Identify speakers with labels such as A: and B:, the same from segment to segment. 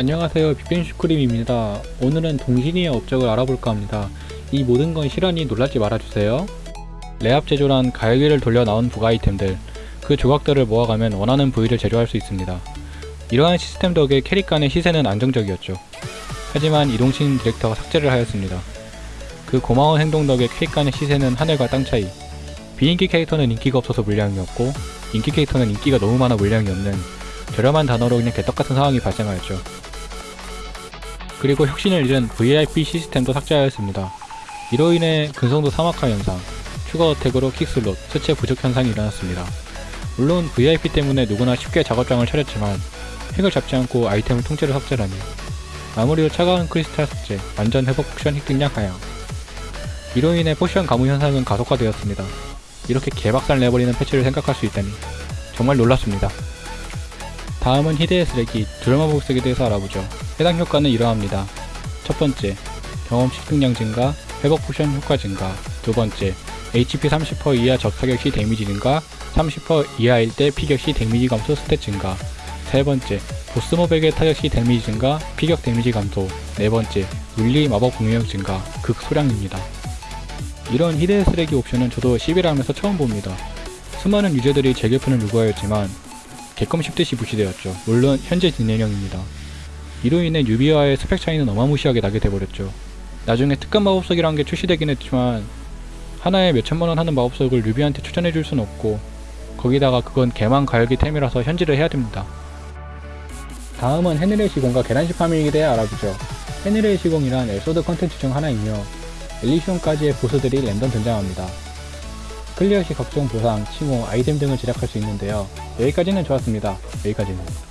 A: 안녕하세요. 빅뱅슈크림입니다. 오늘은 동신이의 업적을 알아볼까 합니다. 이 모든 건 실화니 놀라지 말아주세요. 레압 제조란 가열기를 돌려 나온 부가 아이템들. 그 조각들을 모아가면 원하는 부위를 제조할 수 있습니다. 이러한 시스템 덕에 캐릭 간의 시세는 안정적이었죠. 하지만 이동신 디렉터가 삭제를 하였습니다. 그 고마운 행동 덕에 캐릭 간의 시세는 하늘과 땅 차이. 비인기 캐릭터는 인기가 없어서 물량이었고 인기 캐릭터는 인기가 너무 많아 물량이 없는 저렴한 단어로 그냥 개떡같은 상황이 발생하였죠 그리고 혁신을 잃은 VIP 시스템도 삭제하였습니다. 이로 인해 근성도 사막화 현상, 추가 attack으로 quick slot, 수체 부족 현상이 일어났습니다. 물론 VIP 때문에 누구나 쉽게 작업장을 차렸지만 핵을 잡지 않고 아이템을 통째로 삭제라니 마무리로 차가운 크리스탈 삭제, 완전 회복 포션 획득량 하향 이로 인해 포션 가뭄 현상은 가속화되었습니다. 이렇게 개박살 내버리는 패치를 생각할 수 있다니 정말 놀랐습니다. 다음은 희대의 쓰레기, 드라마 복색에 대해서 알아보죠. 해당 효과는 이러합니다. 첫 번째, 경험 습득량 증가, 회복 포션 효과 증가. 두 번째, HP 30% 이하 적 타격 시 데미지 증가, 30% 이하일 때 피격 시 데미지 감소 스탯 증가. 세 번째, 보스몹에게 타격 시 데미지 증가, 피격 데미지 감소. 네 번째, 물리 마법 공격력 증가, 극소량입니다. 이런 희대의 쓰레기 옵션은 저도 11을 하면서 처음 봅니다. 수많은 유저들이 재개편을 요구하였지만 개껌 씹듯이 무시되었죠. 물론 현재 진행형입니다. 이로 인해 유비와의 스펙 차이는 어마무시하게 나게 돼버렸죠. 나중에 특급 마법석이란 게 출시되긴 했지만 하나에 몇천만원 하는 마법석을 유비한테 추천해줄 순 없고 거기다가 그건 개만 가열기 템이라서 현질을 해야 됩니다. 다음은 헤늘의 시공과 계란시 파밍에 대해 알아보죠. 헤니르의 시공이란 엘소드 컨텐츠 중 하나이며 엘리시온까지의 보스들이 랜덤 등장합니다. 클리어 시 각종 보상, 칭호, 아이템 등을 제작할 수 있는데요. 여기까지는 좋았습니다. 여기까지는.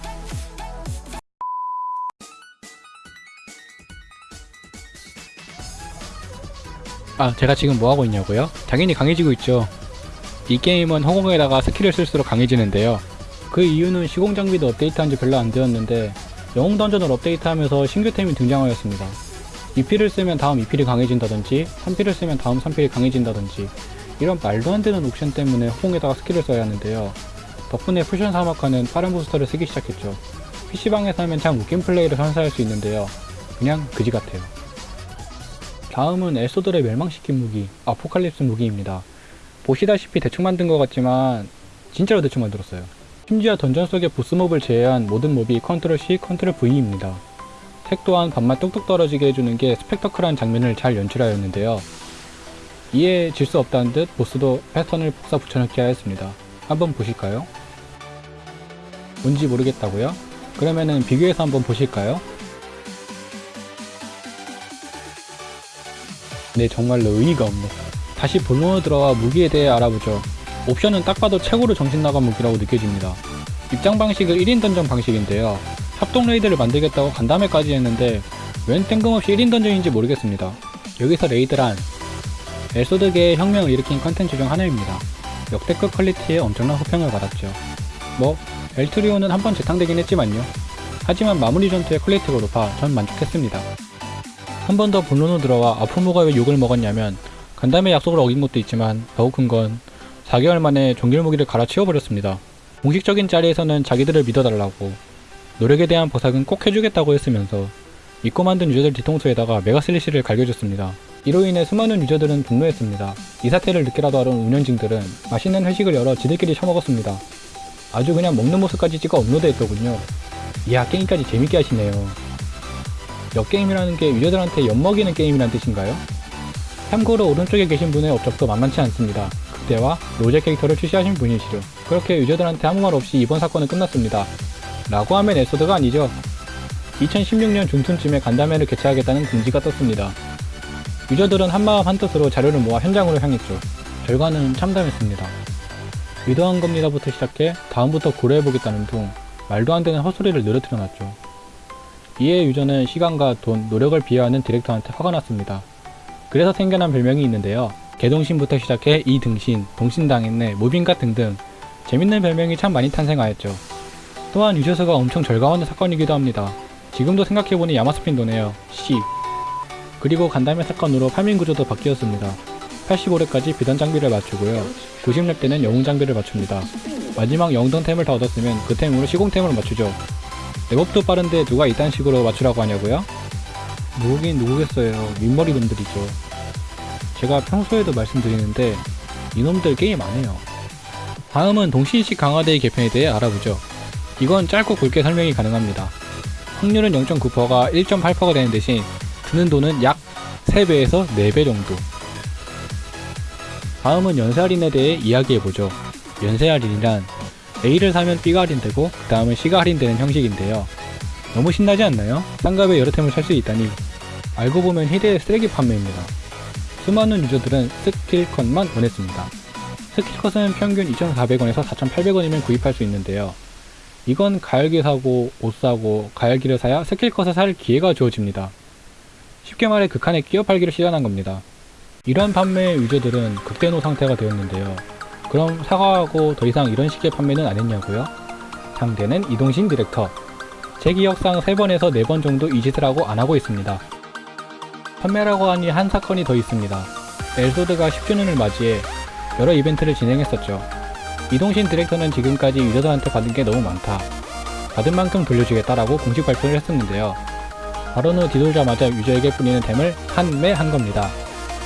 A: 아, 제가 지금 뭐하고 있냐고요? 당연히 강해지고 있죠. 이 게임은 허공에다가 스킬을 쓸수록 강해지는데요. 그 이유는 시공 장비도 업데이트한 지 별로 안 되었는데 영웅 던전을 업데이트하면서 신규템이 등장하였습니다. 2필을 쓰면 다음 2필이 강해진다든지 3필을 쓰면 다음 3필이 강해진다든지 이런 말도 안 되는 옵션 때문에 허공에다가 스킬을 써야 하는데요. 덕분에 포션 사막화는 빠른 부스터를 쓰기 시작했죠. PC방에서 하면 참 웃긴 플레이를 선사할 수 있는데요. 그냥 그지 같아요. 다음은 엘소드를 멸망시킨 무기, 아포칼립스 무기입니다. 보시다시피 대충 만든 것 같지만 진짜로 대충 만들었어요. 심지어 던전 속의 보스몹을 제외한 모든 몹이 컨트롤 C, 컨트롤 V입니다. 색 또한 반만 뚝뚝 떨어지게 해주는 게 스펙터클한 장면을 잘 연출하였는데요. 이에 질 수 없다는 듯 보스도 패턴을 복사 붙여넣기 하였습니다. 한번 보실까요? 뭔지 모르겠다고요? 그러면은 비교해서 한번 보실까요? 네 정말로 어이가 없네. 다시 본론으로 들어와 무기에 대해 알아보죠. 옵션은 딱 봐도 최고로 정신나간 무기라고 느껴집니다. 입장 방식은 1인 던전 방식인데요. 협동 레이드를 만들겠다고 간담회까지 했는데 웬 뜬금없이 1인 던전인지 모르겠습니다. 여기서 레이드란 엘소드계의 혁명을 일으킨 컨텐츠 중 하나입니다. 역대급 퀄리티에 엄청난 호평을 받았죠. 뭐 엘트리온은 한 번 재탕되긴 했지만요. 하지만 마무리 전투의 퀄리티가 높아 전 만족했습니다 한 번 더 본론으로 들어와 아포무가 왜 욕을 먹었냐면 간담회 약속을 어긴 것도 있지만 더욱 큰 건 4개월 만에 종결무기를 갈아치워버렸습니다. 공식적인 자리에서는 자기들을 믿어달라고 노력에 대한 보상은 꼭 해주겠다고 했으면서 믿고 만든 유저들 뒤통수에다가 Mega Slash를 갈겨줬습니다. 이로 인해 수많은 유저들은 분노했습니다. 이 사태를 늦게라도 알은 운영진들은 맛있는 회식을 열어 지들끼리 처먹었습니다. 아주 그냥 먹는 모습까지 찍어 업로드했더군요. 이야 게임까지 재밌게 하시네요. 역게임이라는 게 유저들한테 엿먹이는 게임이란 뜻인가요? 참고로 오른쪽에 계신 분의 업적도 만만치 않습니다. 그때와 로제 캐릭터를 출시하신 분이시죠. 그렇게 유저들한테 아무 말 없이 이번 사건은 끝났습니다. 라고 하면 에소드가 아니죠. 2016년 중순쯤에 간담회를 개최하겠다는 금지가 떴습니다. 유저들은 한마음 한뜻으로 자료를 모아 현장으로 향했죠. 결과는 참담했습니다. 의도한 겁니다부터 시작해 다음부터 고려해보겠다는 둥 말도 안 되는 헛소리를 늘어뜨려놨죠. 이에 유저는 시간과 돈, 노력을 비하하는 디렉터한테 화가 났습니다. 그래서 생겨난 별명이 있는데요. 개동신부터 시작해 이등신, 동신당했네, 모빈가 등등 재밌는 별명이 참 많이 탄생하였죠. 또한 유저 수가 엄청 절감하는 사건이기도 합니다. 지금도 생각해보니 야마스핀도네요. C. 그리고 간담회 사건으로 파밍 구조도 바뀌었습니다. 85렙까지 비단 장비를 맞추고요. 90렙 때는 영웅 장비를 맞춥니다. 마지막 영웅템을 다 얻었으면 그 템으로 시공템을 맞추죠. 랩업도 빠른데 누가 이딴 식으로 맞추라고 하냐고요? 누구긴 누구겠어요. 민머리 놈들이죠. 제가 평소에도 말씀드리는데 이놈들 게임 안 해요. 다음은 동신식 강화대의 개편에 대해 알아보죠. 이건 짧고 굵게 설명이 가능합니다. 확률은 0.9%가 1.8%가 되는 대신 드는 돈은 약 3배에서 4배 정도. 다음은 연쇄 할인에 대해 이야기해보죠. 연쇄 할인이란 A를 사면 B가 할인되고 그 다음은 C가 할인되는 형식인데요. 너무 신나지 않나요? 싼 값에 여러 템을 살 수 있다니 알고 보면 희대의 쓰레기 판매입니다. 수많은 유저들은 스킬컷만 원했습니다. 스킬컷은 평균 2,400원에서 4,800원이면 구입할 수 있는데요. 이건 가열기 사고 옷 사고 가열기를 사야 스킬컷을 살 기회가 주어집니다. 쉽게 말해 극한의 끼어 팔기를 시전한 겁니다. 이러한 판매의 유저들은 극대노 상태가 되었는데요. 그럼 사과하고 더 이상 이런 식의 판매는 안 했냐고요? 상대는 이동신 디렉터. 제 기억상 3번에서 4번 정도 이 짓을 하고 안 하고 있습니다. 판매라고 하니 한 사건이 더 있습니다. 엘소드가 10주년을 맞이해 여러 이벤트를 진행했었죠. 이동신 디렉터는 지금까지 유저들한테 받은 게 너무 많다. 받은 만큼 돌려주겠다라고 공식 발표를 했었는데요. 발언 후 뒤돌자마자 유저에게 뿌리는 템을 판매한 겁니다.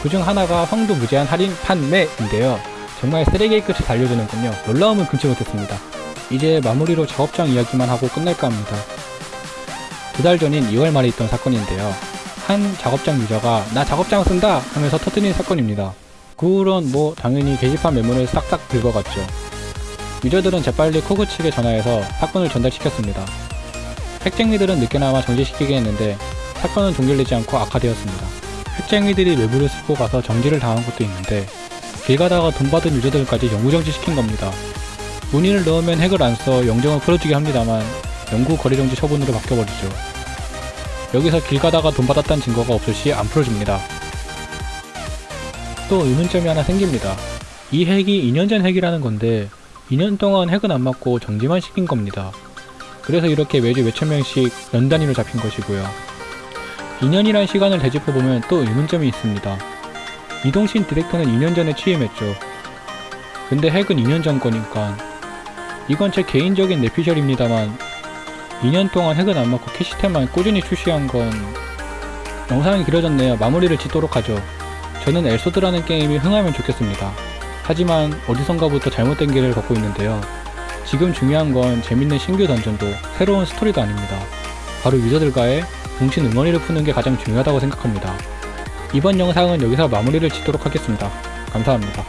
A: 그 중 하나가 황도 무제한 할인 판매인데요. 정말 쓰레기의 끝을 달려주는군요. 놀라움은 금치 못했습니다. 이제 마무리로 작업장 이야기만 하고 끝낼까 합니다. 두 달 전인 2월 말에 있던 사건인데요. 한 작업장 유저가 나 작업장 쓴다 하면서 터뜨린 사건입니다. 그 후론 뭐 당연히 게시판 메모를 싹싹 긁어갔죠. 유저들은 재빨리 코그 측에 전화해서 사건을 전달시켰습니다. 핵쟁이들은 늦게나마 정지시키게 했는데 사건은 종결되지 않고 악화되었습니다. 핵쟁이들이 외부를 쓸고 가서 정지를 당한 것도 있는데 길 가다가 돈 받은 유저들까지 영구정지 시킨 겁니다. 문의를 넣으면 핵을 안 써 영정을 풀어주게 합니다만 영구 거래정지 처분으로 바뀌어버리죠. 여기서 길 가다가 돈 받았다는 증거가 없을 시 안 풀어줍니다. 또 의문점이 하나 생깁니다. 이 핵이 2년 전 핵이라는 건데 2년 동안 핵은 안 맞고 정지만 시킨 겁니다. 그래서 이렇게 매주 몇천 명씩 연 단위로 잡힌 것이고요. 2년이란 시간을 되짚어보면 또 의문점이 있습니다. 이동신 디렉터는 2년 전에 취임했죠. 근데 핵은 2년 전 거니까 이건 제 개인적인 내피셜입니다만 2년 동안 핵은 안 맞고 캐시템만 꾸준히 출시한 건 영상이 길어졌네요. 마무리를 짓도록 하죠. 저는 엘소드라는 게임이 흥하면 좋겠습니다. 하지만 어디선가부터 잘못된 길을 걷고 있는데요. 지금 중요한 건 재밌는 신규 던전도 새로운 스토리도 아닙니다. 바로 유저들과의 동신 응원리를 푸는 게 가장 중요하다고 생각합니다. 이번 영상은 여기서 마무리를 짓도록 하겠습니다. 감사합니다.